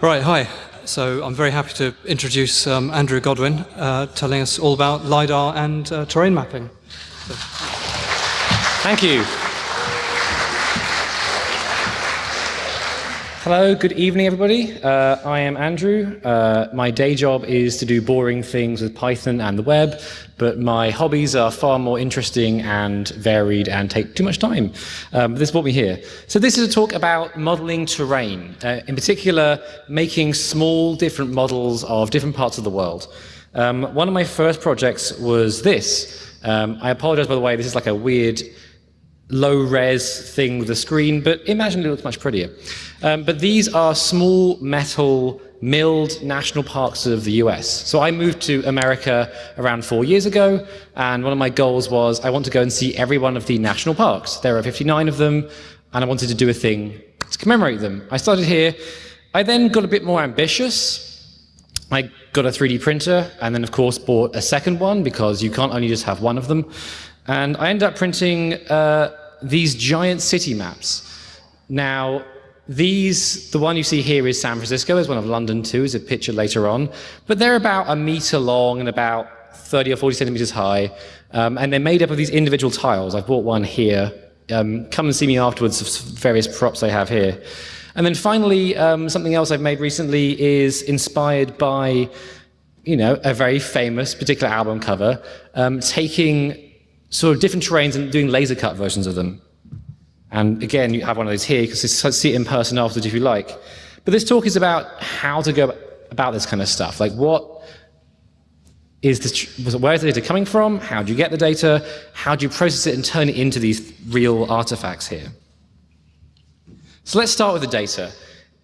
Right, hi. So I'm very happy to introduce um, Andrew Godwin, uh, telling us all about LiDAR and uh, terrain mapping. So. Thank you. Hello, good evening, everybody. Uh, I am Andrew. Uh, my day job is to do boring things with Python and the web, but my hobbies are far more interesting and varied and take too much time. Um, this brought me here. So this is a talk about modeling terrain, uh, in particular, making small different models of different parts of the world. Um, one of my first projects was this. Um, I apologize, by the way, this is like a weird low-res thing with a screen, but imagine it looks much prettier. Um, but these are small metal milled national parks of the US. So I moved to America around four years ago, and one of my goals was I want to go and see every one of the national parks. There are 59 of them, and I wanted to do a thing to commemorate them. I started here. I then got a bit more ambitious. I got a 3D printer, and then of course bought a second one because you can't only just have one of them. And I ended up printing uh, these giant city maps. Now, these, the one you see here is San Francisco, there's one of London too, is a picture later on, but they're about a meter long and about 30 or 40 centimeters high, um, and they're made up of these individual tiles. I've bought one here. Um, come and see me afterwards of various props I have here. And then finally, um, something else I've made recently is inspired by, you know, a very famous particular album cover, um, taking sort of different terrains and doing laser cut versions of them. And again, you have one of those here because you see it in person afterwards if you like. But this talk is about how to go about this kind of stuff. Like what is this, where is the data coming from? How do you get the data? How do you process it and turn it into these real artifacts here? So let's start with the data.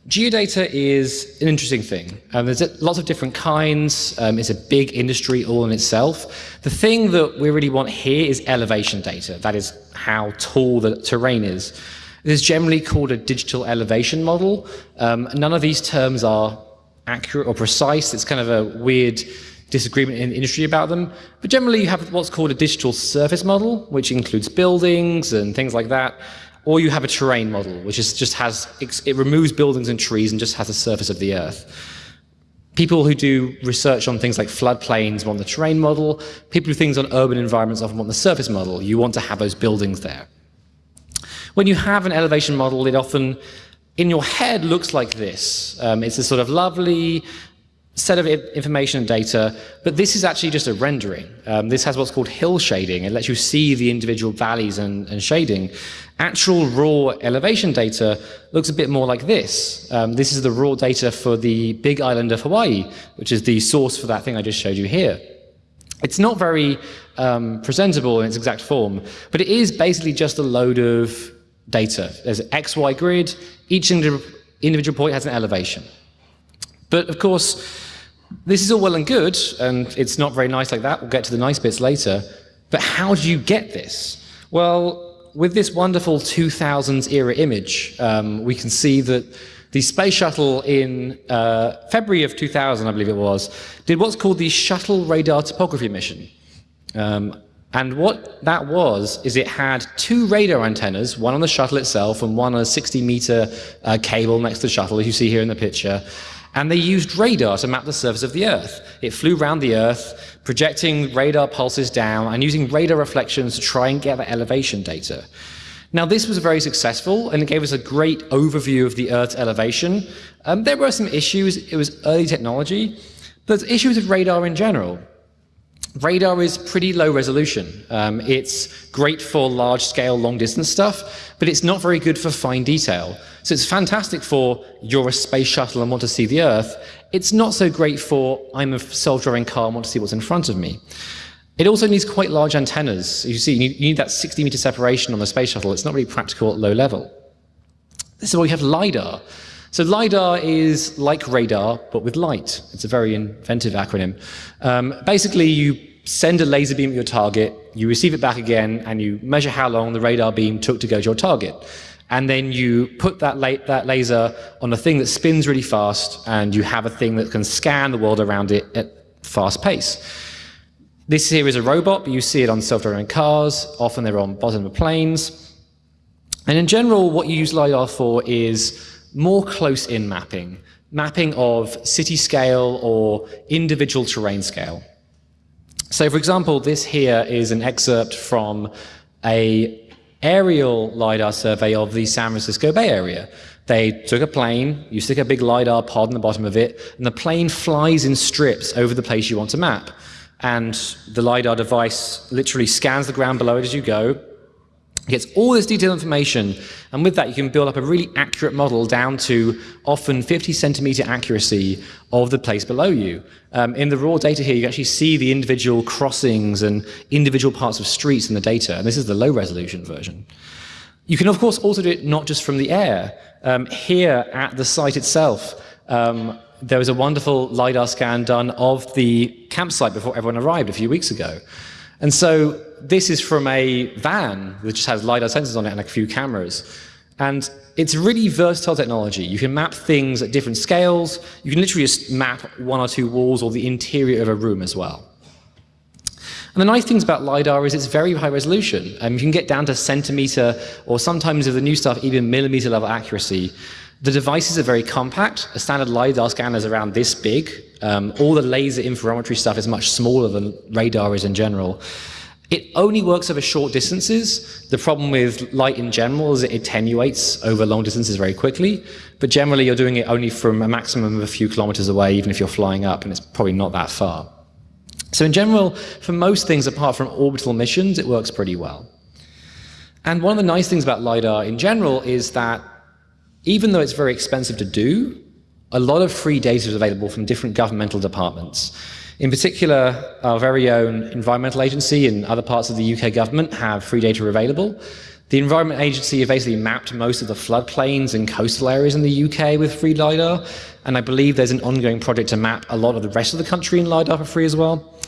Geodata is an interesting thing. Um, there's lots of different kinds. Um, it's a big industry all in itself. The thing that we really want here is elevation data. That is how tall the terrain is. It is generally called a digital elevation model. Um, none of these terms are accurate or precise. It's kind of a weird disagreement in the industry about them. But generally you have what's called a digital surface model, which includes buildings and things like that or you have a terrain model, which is, just has, it removes buildings and trees and just has the surface of the earth. People who do research on things like floodplains want the terrain model. People who do things on urban environments often want the surface model. You want to have those buildings there. When you have an elevation model, it often, in your head, looks like this. Um, it's a sort of lovely set of information and data, but this is actually just a rendering. Um, this has what's called hill shading. It lets you see the individual valleys and, and shading. Actual raw elevation data looks a bit more like this. Um, this is the raw data for the big island of Hawaii, which is the source for that thing I just showed you here. It's not very um, presentable in its exact form, but it is basically just a load of data. There's an XY grid. Each individual point has an elevation. But of course, this is all well and good, and it's not very nice like that. We'll get to the nice bits later. But how do you get this? Well, with this wonderful 2000s era image, um, we can see that the space shuttle in uh, February of 2000, I believe it was, did what's called the Shuttle Radar Topography Mission. Um, and what that was, is it had two radar antennas, one on the shuttle itself and one on a 60 meter uh, cable next to the shuttle, as you see here in the picture. And they used radar to map the surface of the Earth. It flew around the Earth, projecting radar pulses down and using radar reflections to try and get that elevation data. Now, this was very successful, and it gave us a great overview of the Earth's elevation. Um, there were some issues. It was early technology. But issues with radar in general. Radar is pretty low resolution. Um, it's great for large-scale, long-distance stuff, but it's not very good for fine detail. So it's fantastic for you're a space shuttle and want to see the Earth. It's not so great for I'm a self-driving car and want to see what's in front of me. It also needs quite large antennas. You see, you need, you need that 60 meter separation on the space shuttle. It's not really practical at low level. This is why we have LiDAR. So LiDAR is like radar, but with light. It's a very inventive acronym. Um, basically, you send a laser beam at your target, you receive it back again, and you measure how long the radar beam took to go to your target and then you put that, la that laser on a thing that spins really fast, and you have a thing that can scan the world around it at fast pace. This here is a robot, but you see it on self-driving cars. Often they're on bottom of planes. And in general, what you use LiDAR for is more close-in mapping, mapping of city scale or individual terrain scale. So for example, this here is an excerpt from a aerial LiDAR survey of the San Francisco Bay Area. They took a plane, you stick a big LiDAR pod in the bottom of it, and the plane flies in strips over the place you want to map. And the LiDAR device literally scans the ground below it as you go, gets all this detailed information, and with that you can build up a really accurate model down to often 50 centimeter accuracy of the place below you. Um, in the raw data here, you actually see the individual crossings and individual parts of streets in the data, and this is the low resolution version. You can, of course, also do it not just from the air. Um, here at the site itself, um, there was a wonderful LiDAR scan done of the campsite before everyone arrived a few weeks ago. And so this is from a van that just has LiDAR sensors on it and a few cameras. And it's really versatile technology. You can map things at different scales. You can literally just map one or two walls or the interior of a room as well. And the nice things about LiDAR is it's very high resolution. Um, you can get down to centimeter or sometimes with the new stuff, even millimeter level accuracy. The devices are very compact. A standard LiDAR scanner is around this big. Um, all the laser interferometry stuff is much smaller than radar is in general. It only works over short distances. The problem with light in general is it attenuates over long distances very quickly, but generally you're doing it only from a maximum of a few kilometers away, even if you're flying up, and it's probably not that far. So in general, for most things apart from orbital missions, it works pretty well. And one of the nice things about LiDAR in general is that even though it's very expensive to do, a lot of free data is available from different governmental departments. In particular, our very own Environmental Agency and other parts of the UK government have free data available. The Environment Agency have basically mapped most of the floodplains and coastal areas in the UK with free LiDAR, and I believe there's an ongoing project to map a lot of the rest of the country in LiDAR for free as well.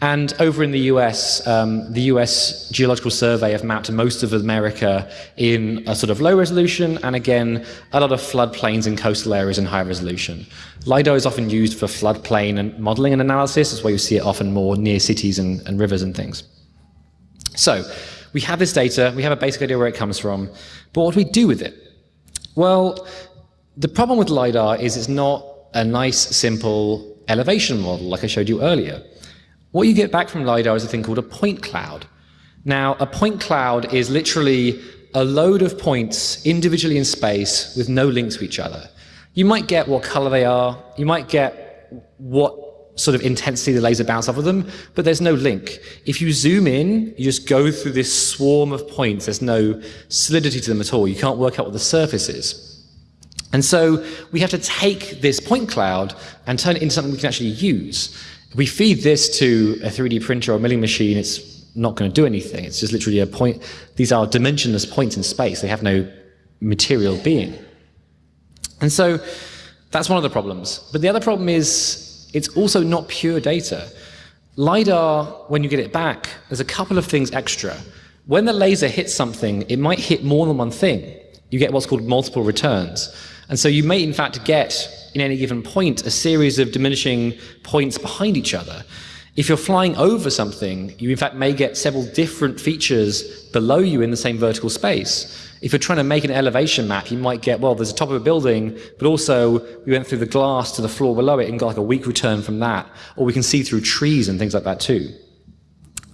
And over in the US, um, the US Geological Survey have mapped most of America in a sort of low resolution, and again, a lot of floodplains and coastal areas in high resolution. LiDAR is often used for floodplain and modeling and analysis, that's why you see it often more near cities and, and rivers and things. So, we have this data, we have a basic idea where it comes from, but what do we do with it? Well, the problem with LiDAR is it's not a nice, simple elevation model like I showed you earlier. What you get back from LiDAR is a thing called a point cloud. Now, a point cloud is literally a load of points individually in space with no link to each other. You might get what color they are, you might get what sort of intensity the laser bounce off of them, but there's no link. If you zoom in, you just go through this swarm of points. There's no solidity to them at all. You can't work out what the surface is. And so we have to take this point cloud and turn it into something we can actually use. We feed this to a 3D printer or a milling machine, it's not going to do anything. It's just literally a point. These are dimensionless points in space. They have no material being. And so that's one of the problems. But the other problem is it's also not pure data. LiDAR, when you get it back, there's a couple of things extra. When the laser hits something, it might hit more than one thing. You get what's called multiple returns. And so you may in fact get in any given point a series of diminishing points behind each other. If you're flying over something, you in fact may get several different features below you in the same vertical space. If you're trying to make an elevation map, you might get, well, there's a top of a building, but also we went through the glass to the floor below it and got like a weak return from that. Or we can see through trees and things like that too.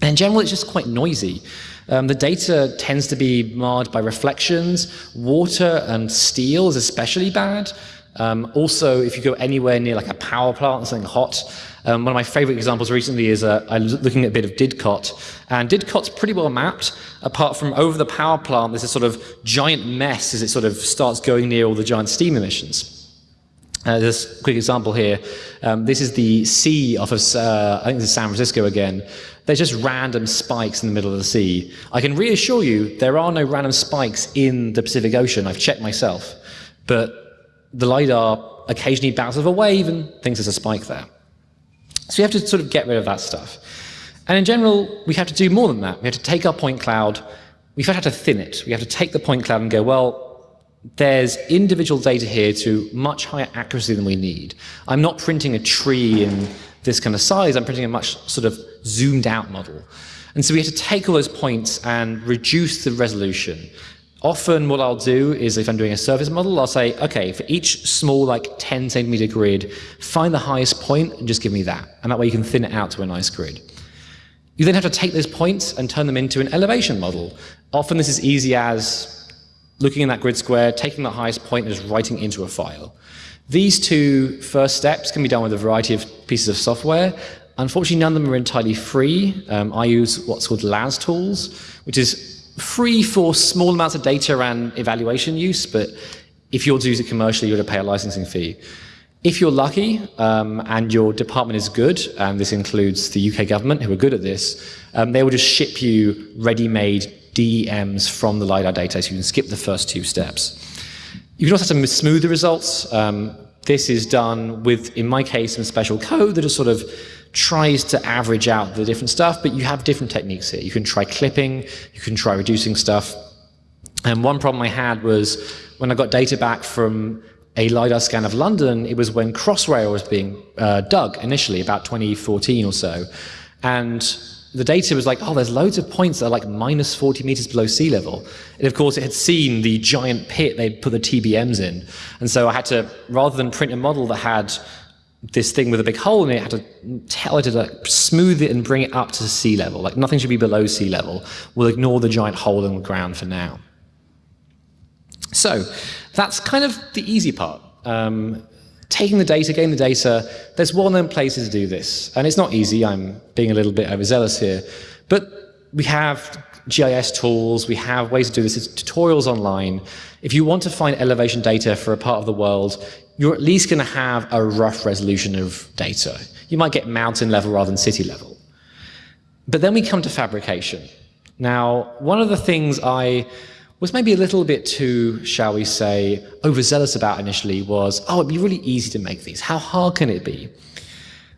And in general, it's just quite noisy. Um, the data tends to be marred by reflections. Water and steel is especially bad. Um, also, if you go anywhere near like a power plant something hot, um, one of my favorite examples recently is uh, I was looking at a bit of Didcot, and Didcot's pretty well mapped, apart from over the power plant, there's a sort of giant mess as it sort of starts going near all the giant steam emissions. Uh, a quick example here. Um, this is the sea off of, uh, I think this is San Francisco again. There's just random spikes in the middle of the sea. I can reassure you, there are no random spikes in the Pacific Ocean. I've checked myself. But the LiDAR occasionally bounces off a wave and thinks there's a spike there. So we have to sort of get rid of that stuff. And in general, we have to do more than that. We have to take our point cloud, we have to thin it. We have to take the point cloud and go, well, there's individual data here to much higher accuracy than we need. I'm not printing a tree in this kind of size, I'm printing a much sort of zoomed out model. And so we have to take all those points and reduce the resolution Often what I'll do is if I'm doing a surface model, I'll say, okay, for each small like 10 centimeter grid, find the highest point and just give me that. And that way you can thin it out to a nice grid. You then have to take those points and turn them into an elevation model. Often this is easy as looking in that grid square, taking the highest point and just writing into a file. These two first steps can be done with a variety of pieces of software. Unfortunately, none of them are entirely free. Um, I use what's called LAStools, which is free for small amounts of data and evaluation use, but if you're to use it commercially, you're going to pay a licensing fee. If you're lucky um, and your department is good, and this includes the UK government who are good at this, um, they will just ship you ready-made DEMs from the LiDAR data, so you can skip the first two steps. You can also have to smooth the results. Um, this is done with, in my case, some special code that just sort of tries to average out the different stuff, but you have different techniques here. You can try clipping, you can try reducing stuff. And one problem I had was when I got data back from a LiDAR scan of London, it was when Crossrail was being uh, dug initially, about 2014 or so. And the data was like, oh, there's loads of points that are like minus 40 meters below sea level. And of course, it had seen the giant pit they'd put the TBMs in. And so I had to, rather than print a model that had this thing with a big hole in it, had to tell it to like smooth it and bring it up to sea level. Like nothing should be below sea level. We'll ignore the giant hole in the ground for now. So that's kind of the easy part. Um, taking the data, getting the data, there's well-known places to do this. And it's not easy, I'm being a little bit overzealous here. But we have GIS tools, we have ways to do this, it's tutorials online. If you want to find elevation data for a part of the world, you're at least going to have a rough resolution of data. You might get mountain level rather than city level. But then we come to fabrication. Now, one of the things I was maybe a little bit too, shall we say, overzealous about initially was, oh, it'd be really easy to make these. How hard can it be?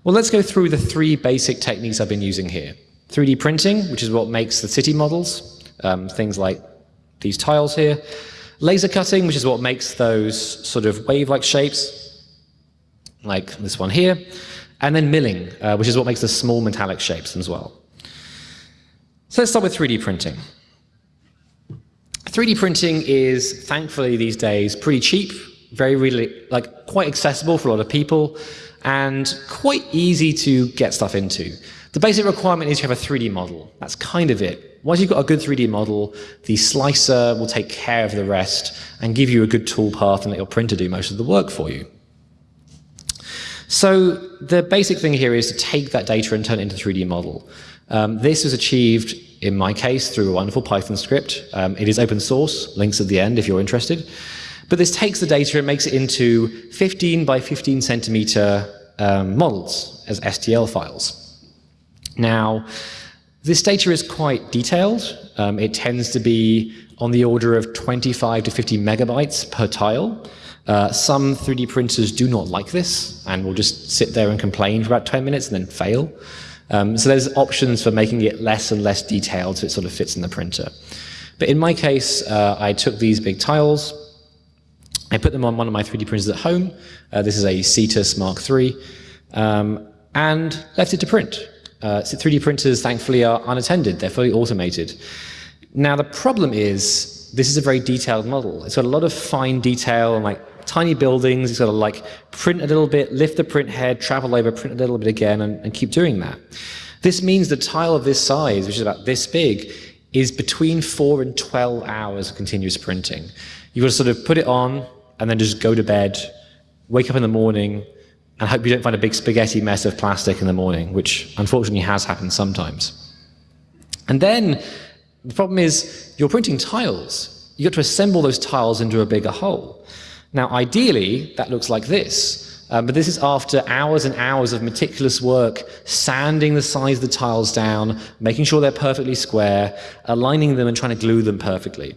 Well, let's go through the three basic techniques I've been using here. 3D printing, which is what makes the city models, um, things like these tiles here. Laser cutting, which is what makes those sort of wave-like shapes, like this one here. And then milling, uh, which is what makes the small metallic shapes as well. So let's start with 3D printing. 3D printing is, thankfully these days, pretty cheap, very really, like quite accessible for a lot of people, and quite easy to get stuff into. The basic requirement is you have a 3D model. That's kind of it. Once you've got a good 3D model, the slicer will take care of the rest and give you a good tool path and let your printer do most of the work for you. So the basic thing here is to take that data and turn it into a 3D model. Um, this was achieved, in my case, through a wonderful Python script. Um, it is open source, links at the end if you're interested. But this takes the data and makes it into 15 by 15 centimeter um, models as STL files. Now, this data is quite detailed. Um, it tends to be on the order of 25 to 50 megabytes per tile. Uh, some 3D printers do not like this and will just sit there and complain for about 10 minutes and then fail. Um, so there's options for making it less and less detailed so it sort of fits in the printer. But in my case, uh, I took these big tiles, I put them on one of my 3D printers at home. Uh, this is a Cetus Mark III, um, and left it to print. Uh, so 3D printers, thankfully, are unattended. They're fully automated. Now, the problem is this is a very detailed model. It's got a lot of fine detail and like tiny buildings. It's got to like print a little bit, lift the print head, travel over, print a little bit again, and, and keep doing that. This means the tile of this size, which is about this big, is between 4 and 12 hours of continuous printing. You've got to sort of put it on and then just go to bed, wake up in the morning, and hope you don't find a big spaghetti mess of plastic in the morning, which unfortunately has happened sometimes. And then the problem is you're printing tiles. You've got to assemble those tiles into a bigger whole. Now, ideally, that looks like this. Um, but this is after hours and hours of meticulous work, sanding the size of the tiles down, making sure they're perfectly square, aligning them and trying to glue them perfectly.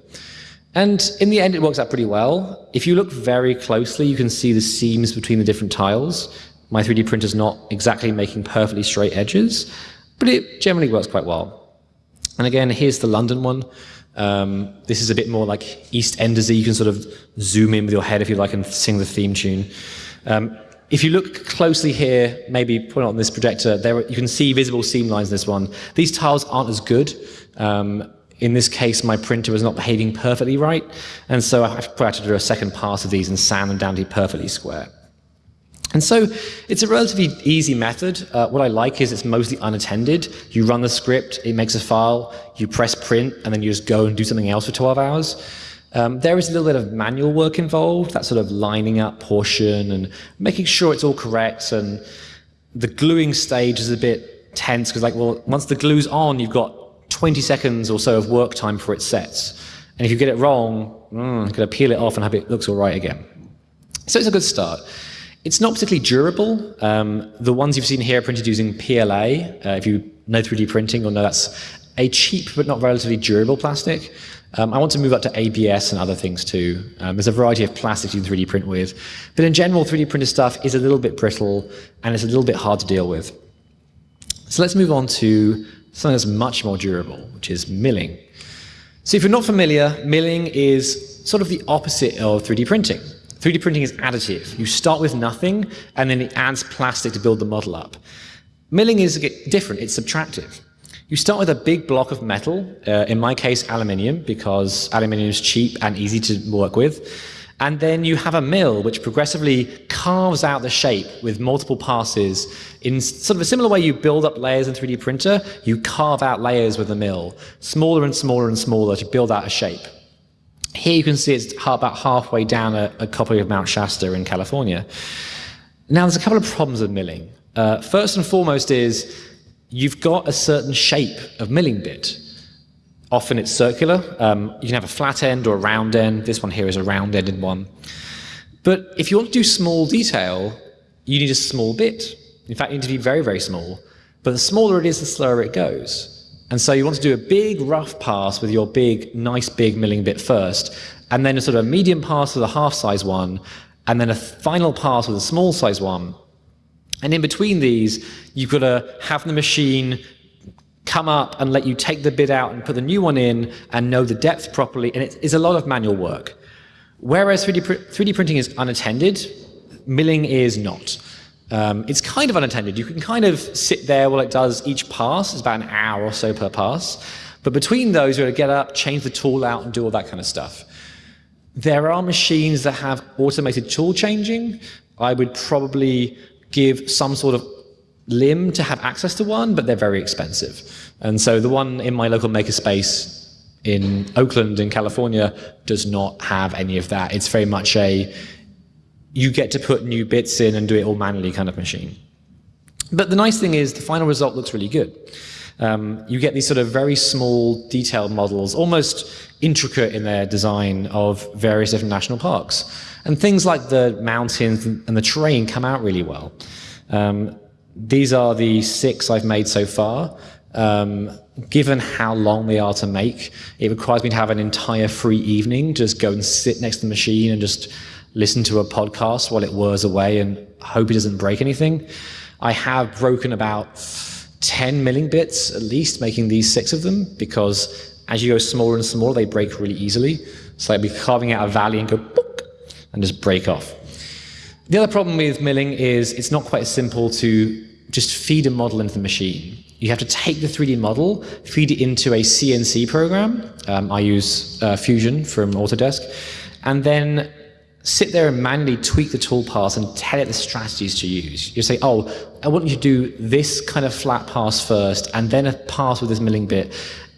And in the end, it works out pretty well. If you look very closely, you can see the seams between the different tiles. My 3D printer's not exactly making perfectly straight edges, but it generally works quite well. And again, here's the London one. Um, this is a bit more like East Endersy. You can sort of zoom in with your head if you like and sing the theme tune. Um, if you look closely here, maybe put on this projector, there you can see visible seam lines in this one. These tiles aren't as good. Um, in this case, my printer was not behaving perfectly right, and so I had to do a second pass of these and sand them down to perfectly square. And so it's a relatively easy method. Uh, what I like is it's mostly unattended. You run the script, it makes a file, you press print, and then you just go and do something else for 12 hours. Um, there is a little bit of manual work involved, that sort of lining up portion and making sure it's all correct. And the gluing stage is a bit tense because, like, well, once the glue's on, you've got 20 seconds or so of work time for its sets. And if you get it wrong, mm, you can peel it off and have it looks all right again. So it's a good start. It's not particularly durable. Um, the ones you've seen here are printed using PLA. Uh, if you know 3D printing, you'll know that's a cheap but not relatively durable plastic. Um, I want to move up to ABS and other things too. Um, there's a variety of plastics you can 3D print with. But in general, 3D printed stuff is a little bit brittle and it's a little bit hard to deal with. So let's move on to something that's much more durable, which is milling. So if you're not familiar, milling is sort of the opposite of 3D printing. 3D printing is additive. You start with nothing, and then it adds plastic to build the model up. Milling is different, it's subtractive. You start with a big block of metal, uh, in my case aluminium, because aluminium is cheap and easy to work with. And then you have a mill which progressively carves out the shape with multiple passes. In sort of a similar way you build up layers in 3D printer, you carve out layers with a mill, smaller and smaller and smaller to build out a shape. Here you can see it's about halfway down a, a copy of Mount Shasta in California. Now there's a couple of problems with milling. Uh, first and foremost is you've got a certain shape of milling bit. Often it's circular. Um, you can have a flat end or a round end. This one here is a round-ended one. But if you want to do small detail, you need a small bit. In fact, you need to be very, very small. But the smaller it is, the slower it goes. And so you want to do a big rough pass with your big, nice big milling bit first, and then a sort of medium pass with a half size one, and then a final pass with a small size one. And in between these, you've got to have the machine come up and let you take the bit out and put the new one in and know the depth properly. And it's a lot of manual work. Whereas 3D, pr 3D printing is unattended, milling is not. Um, it's kind of unattended. You can kind of sit there while it does each pass. It's about an hour or so per pass. But between those, you're going to get up, change the tool out, and do all that kind of stuff. There are machines that have automated tool changing. I would probably give some sort of limb to have access to one, but they're very expensive. And so the one in my local makerspace in Oakland in California does not have any of that. It's very much a you get to put new bits in and do it all manually kind of machine. But the nice thing is the final result looks really good. Um, you get these sort of very small detailed models, almost intricate in their design of various different national parks. And things like the mountains and the terrain come out really well. Um, these are the six I've made so far. Um, given how long they are to make, it requires me to have an entire free evening, just go and sit next to the machine and just listen to a podcast while it whirs away and hope it doesn't break anything. I have broken about 10 milling bits at least, making these six of them, because as you go smaller and smaller, they break really easily. So I'd be carving out a valley and go boop, and just break off. The other problem with milling is it's not quite as simple to just feed a model into the machine. You have to take the 3D model, feed it into a CNC program. Um, I use uh, Fusion from Autodesk, and then sit there and manually tweak the toolpath and tell it the strategies to use. You say, oh, I want you to do this kind of flat pass first, and then a pass with this milling bit.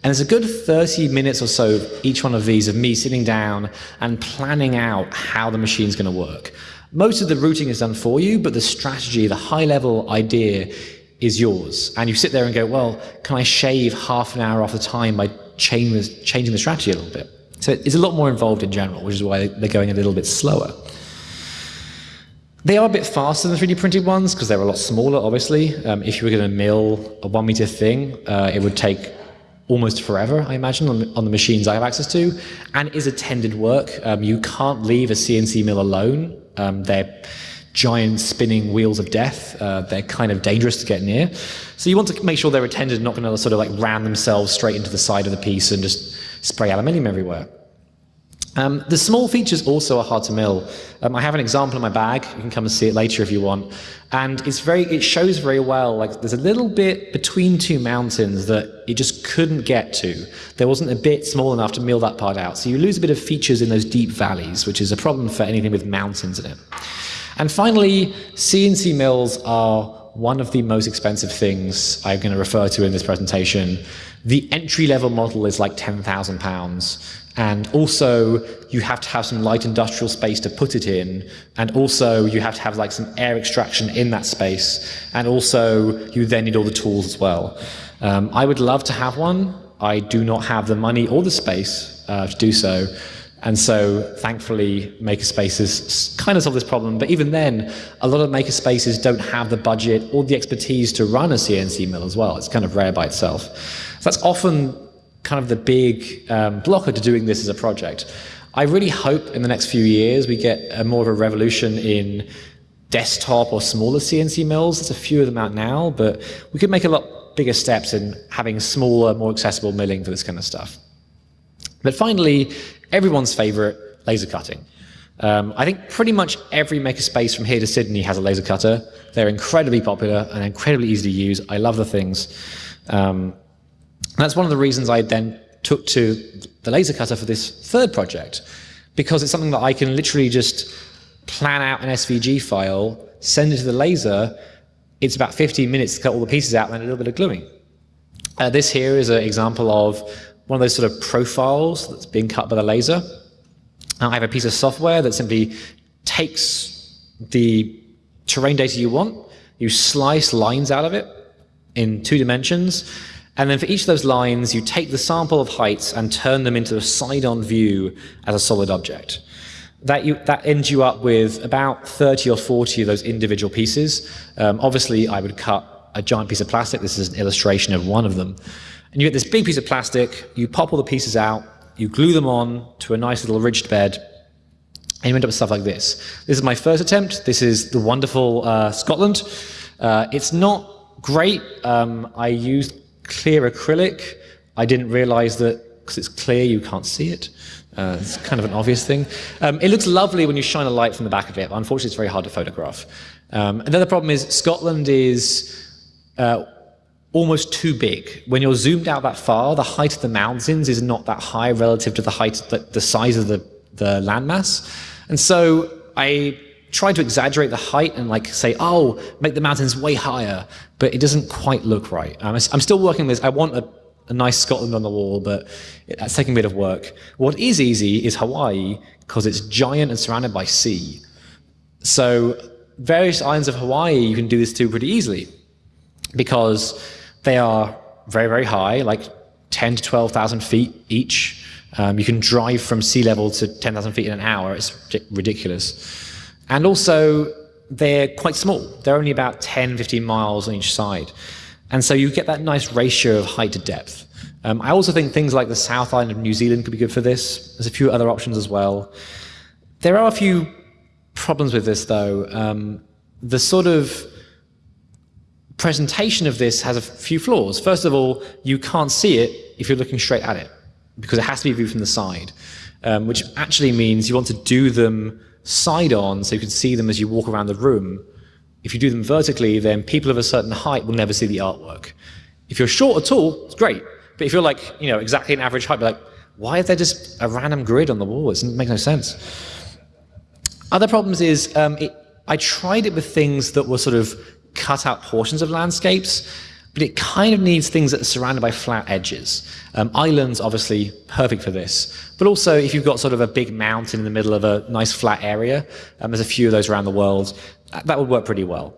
And there's a good 30 minutes or so each one of these of me sitting down and planning out how the machine's going to work. Most of the routing is done for you, but the strategy, the high level idea is yours. And you sit there and go, well, can I shave half an hour off the time by changing the strategy a little bit? So it's a lot more involved in general, which is why they're going a little bit slower. They are a bit faster than 3D printed ones because they're a lot smaller, obviously. Um, if you were going to mill a one meter thing, uh, it would take almost forever, I imagine, on the, on the, machines I have access to, and is attended work. Um, you can't leave a CNC mill alone. Um, they're giant spinning wheels of death. Uh, they're kind of dangerous to get near. So you want to make sure they're attended, not going to sort of like ram themselves straight into the side of the piece and just spray aluminium everywhere. Um, the small features also are hard to mill. Um, I have an example in my bag. You can come and see it later if you want. And it's very, it shows very well. Like there's a little bit between two mountains that it just couldn't get to. There wasn't a bit small enough to mill that part out. So you lose a bit of features in those deep valleys, which is a problem for anything with mountains in it. And finally, CNC mills are one of the most expensive things I'm going to refer to in this presentation. The entry level model is like £10,000. And also, you have to have some light industrial space to put it in. And also, you have to have like some air extraction in that space. And also, you then need all the tools as well. Um, I would love to have one. I do not have the money or the space uh, to do so. And so, thankfully, makerspaces kind of solve this problem. But even then, a lot of makerspaces don't have the budget or the expertise to run a CNC mill as well. It's kind of rare by itself. So that's often kind of the big um, blocker to doing this as a project. I really hope in the next few years we get a more of a revolution in desktop or smaller CNC mills. There's a few of them out now, but we could make a lot bigger steps in having smaller, more accessible milling for this kind of stuff. But finally, everyone's favorite, laser cutting. Um, I think pretty much every makerspace from here to Sydney has a laser cutter. They're incredibly popular and incredibly easy to use. I love the things. Um, that's one of the reasons I then took to the laser cutter for this third project, because it's something that I can literally just plan out an SVG file, send it to the laser. It's about 15 minutes to cut all the pieces out and a little bit of gluing. Uh, this here is an example of one of those sort of profiles that's being cut by the laser. I have a piece of software that simply takes the terrain data you want, you slice lines out of it in two dimensions, and then for each of those lines, you take the sample of heights and turn them into a side-on view as a solid object. That, you, that ends you up with about 30 or 40 of those individual pieces. Um, obviously, I would cut a giant piece of plastic. This is an illustration of one of them. And you get this big piece of plastic, you pop all the pieces out, you glue them on to a nice little ridged bed, and you end up with stuff like this. This is my first attempt. This is the wonderful uh, Scotland. Uh, it's not great. Um, I used clear acrylic. I didn't realize that because it's clear you can't see it. Uh, it's kind of an obvious thing. Um, it looks lovely when you shine a light from the back of it. but Unfortunately, it's very hard to photograph. Um, another problem is Scotland is uh, almost too big. When you're zoomed out that far, the height of the mountains is not that high relative to the height, the, the size of the, the landmass. And so I try to exaggerate the height and like say, oh, make the mountains way higher, but it doesn't quite look right. Um, I'm still working this. I want a, a, nice Scotland on the wall, but that's taking a bit of work. What is easy is Hawaii because it's giant and surrounded by sea. So various islands of Hawaii you can do this to pretty easily because they are very, very high, like 10 to 12,000 feet each. Um, you can drive from sea level to 10,000 feet in an hour. It's ridiculous. And also, they're quite small. They're only about 10, 15 miles on each side. And so you get that nice ratio of height to depth. Um, I also think things like the South Island of New Zealand could be good for this. There's a few other options as well. There are a few problems with this, though. Um, the sort of presentation of this has a few flaws. First of all, you can't see it if you're looking straight at it, because it has to be viewed from the side, um, which actually means you want to do them side on so you can see them as you walk around the room. If you do them vertically, then people of a certain height will never see the artwork. If you're short at all, it's great. But if you're like, you know, exactly an average height, be like, why is there just a random grid on the wall? It doesn't make no sense. Other problems is um, it, I tried it with things that were sort of cut out portions of landscapes, but it kind of needs things that are surrounded by flat edges. Um, islands, obviously, perfect for this. But also, if you've got sort of a big mountain in the middle of a nice flat area, um, there's a few of those around the world, that would work pretty well.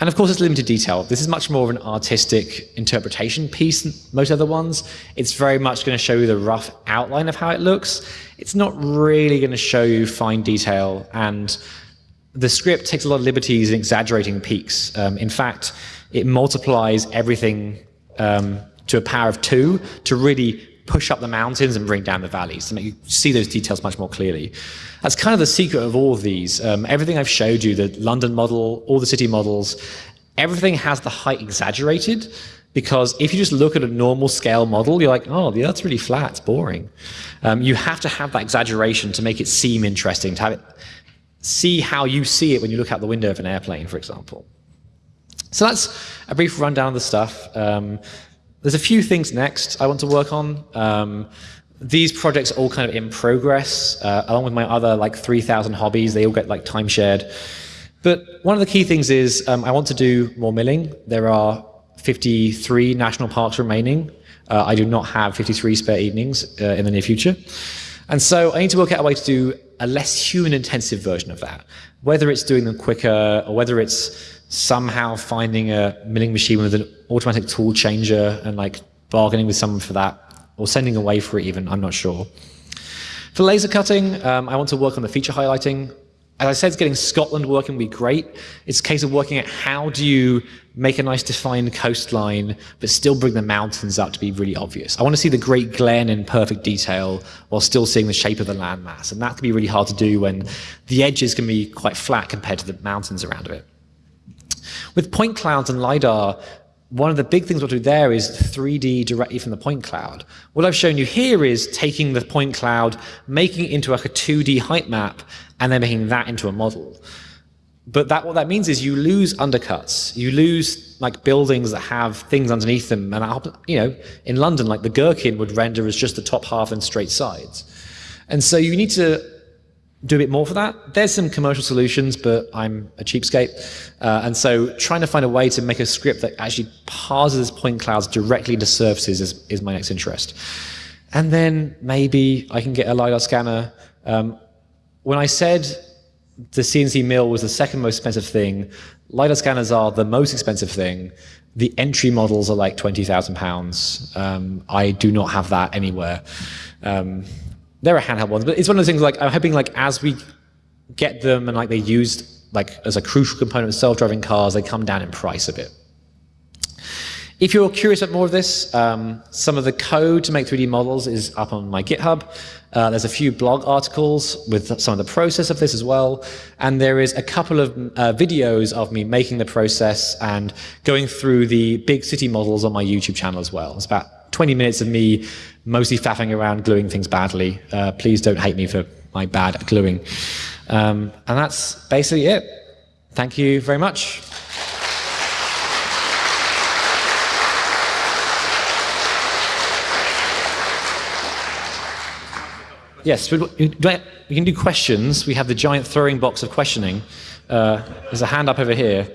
And of course, it's limited detail. This is much more of an artistic interpretation piece than most other ones. It's very much going to show you the rough outline of how it looks. It's not really going to show you fine detail. And the script takes a lot of liberties in exaggerating peaks. Um, in fact, it multiplies everything um, to a power of two to really push up the mountains and bring down the valleys to make you see those details much more clearly. That's kind of the secret of all of these. Um, everything I've showed you, the London model, all the city models, everything has the height exaggerated Because if you just look at a normal scale model, you're like, oh, the Earth's really flat, it's boring. Um, you have to have that exaggeration to make it seem interesting, to have it see how you see it when you look out the window of an airplane, for example. So that's a brief rundown of the stuff. Um, there's a few things next I want to work on. Um, these projects are all kind of in progress, uh, along with my other like 3,000 hobbies. They all get like time shared. But one of the key things is um, I want to do more milling. There are 53 national parks remaining. Uh, I do not have 53 spare evenings uh, in the near future. And so I need to work out a way to do a less human intensive version of that. Whether it's doing them quicker or whether it's somehow finding a milling machine with an automatic tool changer and like bargaining with someone for that or sending away for it even, I'm not sure. For laser cutting, um, I want to work on the feature highlighting. As I said, getting Scotland working would be great. It's a case of working at how do you make a nice defined coastline, but still bring the mountains up to be really obvious. I want to see the Great Glen in perfect detail while still seeing the shape of the landmass. And that can be really hard to do when the edges can be quite flat compared to the mountains around it. With point clouds and LiDAR, one of the big things we'll do there is 3D directly from the point cloud. What I've shown you here is taking the point cloud, making it into like a 2D height map, and then making that into a model. But that what that means is you lose undercuts. You lose like buildings that have things underneath them. And you know, in London, like the Gherkin would render as just the top half and straight sides. And so you need to do a bit more for that. There's some commercial solutions, but I'm a cheapskate. Uh, and so trying to find a way to make a script that actually parses point clouds directly into surfaces is, is my next interest. And then maybe I can get a LiDAR scanner. Um, when I said the CNC mill was the second most expensive thing, LiDAR scanners are the most expensive thing. The entry models are like £20,000. Um, I do not have that anywhere. Um, there are handheld ones, but it's one of those things like I'm hoping like as we get them and like they're used like as a crucial component of self-driving cars, they come down in price a bit. If you're curious about more of this, um, some of the code to make 3D models is up on my GitHub. Uh, there's a few blog articles with some of the process of this as well. And there is a couple of uh, videos of me making the process and going through the big city models on my YouTube channel as well. It's about 20 minutes of me mostly faffing around gluing things badly. Uh, please don't hate me for my bad gluing. Um, and that's basically it. Thank you very much. Yes, we can do questions. We have the giant throwing box of questioning. Uh, there's a hand up over here.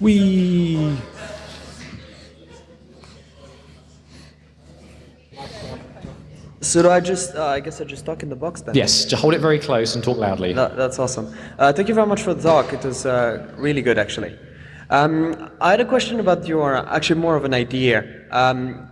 We. So do I just, uh, I guess I just talk in the box then? Yes, just hold it very close and talk loudly. That, that's awesome. Uh, thank you very much for the talk. It was uh, really good, actually. Um, I had a question about your, actually more of an idea. Um,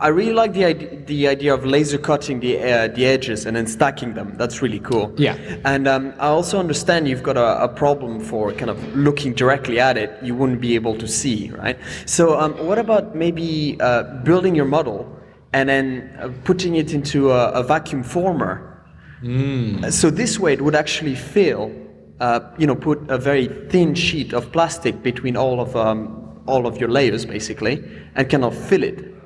I really like the idea, the idea of laser cutting the uh, the edges and then stacking them. That's really cool. Yeah. And um, I also understand you've got a, a, problem for kind of looking directly at it. You wouldn't be able to see, right? So um, what about maybe uh, building your model and then uh, putting it into a, a vacuum former? Mm. So this way it would actually fill, uh, you know, put a very thin sheet of plastic between all of um, all of your layers basically, and kind of fill it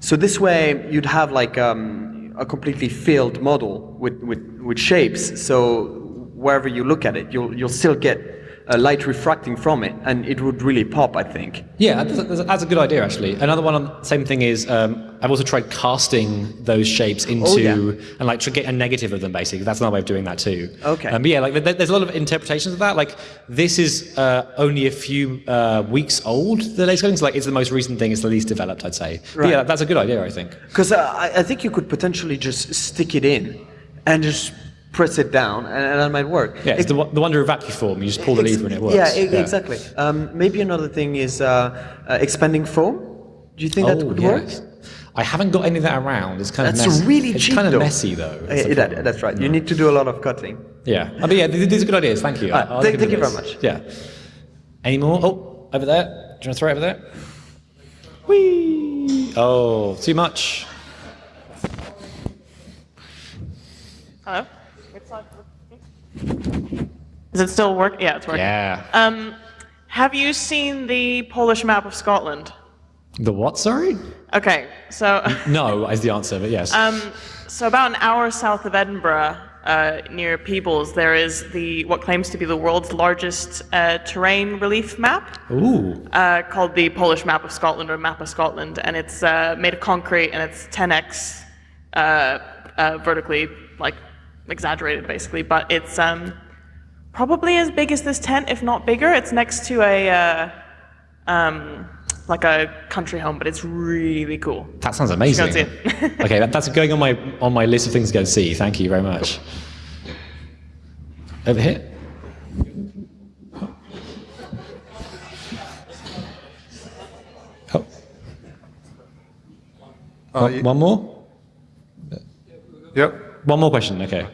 so this way you'd have like um, a completely filled model with, with, with shapes. So wherever you look at it, you'll, you'll still get a light refracting from it, and it would really pop, I think. Yeah, that's a, that's a good idea, actually. Another one, on same thing is um, I've also tried casting those shapes into oh, yeah. and like to get a negative of them. Basically, that's another way of doing that too. Okay. Um, but yeah, like there's a lot of interpretations of that. Like this is uh, only a few uh, weeks old. The laser cutting, so like it's the most recent thing. It's the least developed, I'd say. Right. But yeah, that's a good idea, I think. Because uh, I, I think you could potentially just stick it in and just press it down, and, and that might work. Yeah, it's the, the wonder of vacuum You just pull the lever and it works. Yeah, yeah. exactly. Um, maybe another thing is uh, uh, expanding foam. Do you think oh, that would yes. work? I haven't got any of that around. It's kind that's of messy. really it's cheap. It's kind of though. messy though. That's, that, that's right. You need to do a lot of cutting. Yeah. But yeah, these are good ideas. Thank you. Right, thank, thank you very much. Yeah. Any more? Oh, over there. Do you want to throw it over there? Whee! Oh, too much. Hello. Is it still working? Yeah, it's working. Yeah. Um, Have you seen the Polish map of Scotland? The what, sorry? Okay, so No, is the answer, but yes. um, so about an hour south of Edinburgh, uh, near Peebles, there is the what claims to be the world's largest uh, terrain relief map, Ooh. uh, called the Polish map of Scotland or Map of Scotland, and it's uh, made of concrete and it's 10x uh, uh, vertically, like exaggerated, basically. But it's um, probably as big as this tent, if not bigger. It's next to a uh, um, like a country home, but it's really cool. That sounds amazing. Go see it. okay, that, that's going on my on my list of things to go see. Thank you very much. Over here. Oh. One- you- one more? Yep. One more question, okay.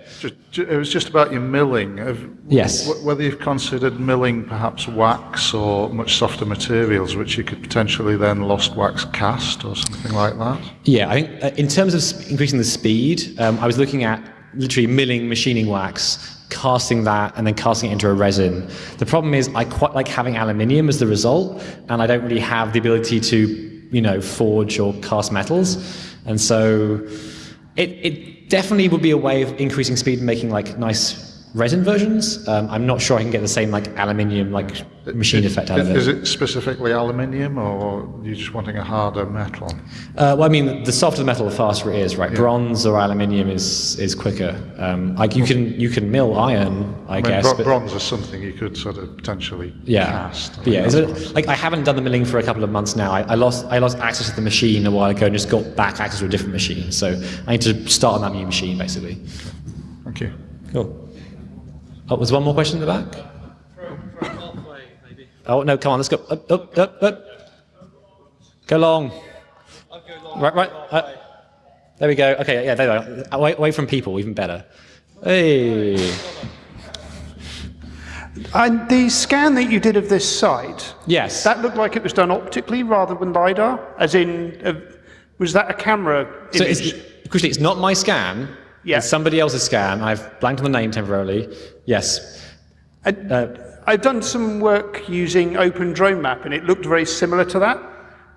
It was just about your milling. Yes. Whether you've considered milling perhaps wax or much softer materials, which you could potentially then lost wax cast or something like that. Yeah, I think uh, in terms of increasing the speed, um, I was looking at literally milling, machining wax, casting that, and then casting it into a resin. The problem is I quite like having aluminium as the result, and I don't really have the ability to, you know, forge or cast metals. And so it, it definitely would be a way of increasing speed and making like nice resin versions. Um, I'm not sure I can get the same like aluminium like machine effect out of it. Is it specifically aluminium or are you just wanting a harder metal? Uh, well, I mean, the softer the metal, the faster it is, right? Bronze or aluminium is is quicker. Um, like you can you can mill iron, I, I mean, guess. bro- but, bronze is something you could sort of potentially yeah, cast. I but yeah. Is it, like I haven't done the milling for a couple of months now. I, I lost I lost access to the machine a while ago and just got back access to a different machine. So I need to start on that new machine basically. Thank you. Cool. Oh, was one more question in the back? Oh no! Come on, let's go. Up, up, up, up. Go long. Right, right. Uh, there we go. Okay, yeah, there we go. Away, away from people, even better. Hey. And the scan that you did of this site, Yes. that looked like it was done optically rather than LiDAR? As in, uh, was that a camera so image? it's, Christy, it's not my scan. Yeah. It's somebody else's scan. I've blanked on the name temporarily. Yes. I, Uh, I've done some work using Open Drone Map, and it looked very similar to that.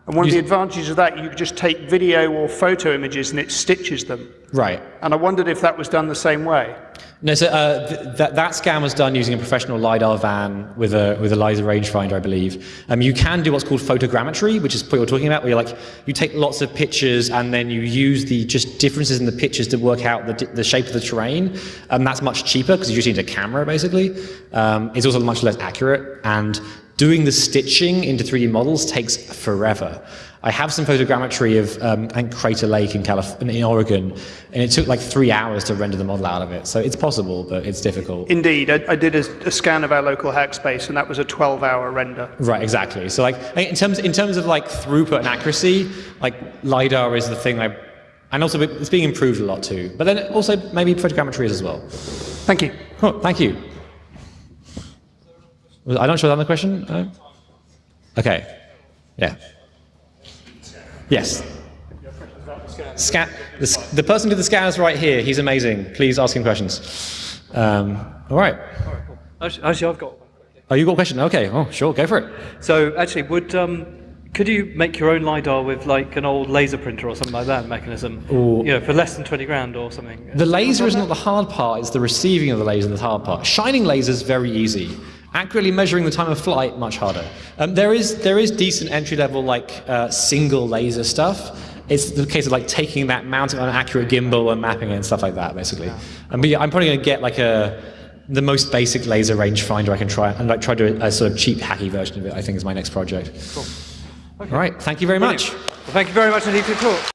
And one of the advantages of that, you could just take video or photo images and it stitches them. right. And I wondered if that was done the same way. No, so uh, th- that, that scan was done using a professional LiDAR van with a, with a laser rangefinder, I believe. Um, you can do what's called photogrammetry, which is what you're talking about, where you're like, you take lots of pictures and then you use the just differences in the pictures to work out the, the shape of the terrain. And that's much cheaper because you just need a camera, basically. Um, it's also much less accurate. And doing the stitching into 3D models takes forever. I have some photogrammetry of um, I think Crater Lake in, Calif- in Oregon, and it took like three hours to render the model out of it. So it's possible, but it's difficult. Indeed, I, I did a, a scan of our local hackspace, and that was a 12-hour render. Right, exactly. So like in terms in terms of like throughput and accuracy, like lidar is the thing I, and also it's being improved a lot too. But then also maybe photogrammetry is as well. Thank you. Cool, thank you. I'm not sure another question. No? Okay. Yeah. Yes. Scan. The, the person who did the scan is right here. He's amazing. Please ask him questions. Um, all right. All right cool. Actually, actually, I've got one. Oh, you got a question? Okay. Oh, sure. Go for it. So, actually, would um, could you make your own lidar with like an old laser printer or something like that mechanism? Ooh. You know, for less than twenty grand or something. The laser is not the hard part, it's the receiving of the laser that's the hard part. Shining lasers, very easy. Accurately measuring the time of flight, much harder. Um, there, is, there is decent entry level, like uh, single laser stuff. It's the case of like taking that, mounting on an accurate gimbal and mapping it and stuff like that, basically. Um, but yeah, I'm probably going to get like a, the most basic laser rangefinder I can try and like try to do a, a sort of cheap, hacky version of it, I think is my next project. Cool. All right, thank you very much. Well, thank you very much indeed for your talk.